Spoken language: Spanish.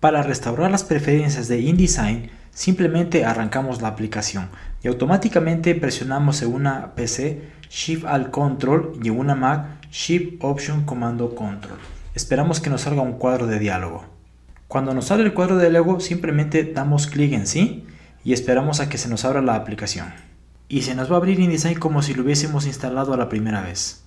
Para restaurar las preferencias de InDesign, simplemente arrancamos la aplicación y automáticamente presionamos en una PC Shift Alt Control y en una Mac Shift Option Comando Control. Esperamos que nos salga un cuadro de diálogo. Cuando nos sale el cuadro de diálogo simplemente damos clic en sí y esperamos a que se nos abra la aplicación. Y se nos va a abrir InDesign como si lo hubiésemos instalado a la primera vez.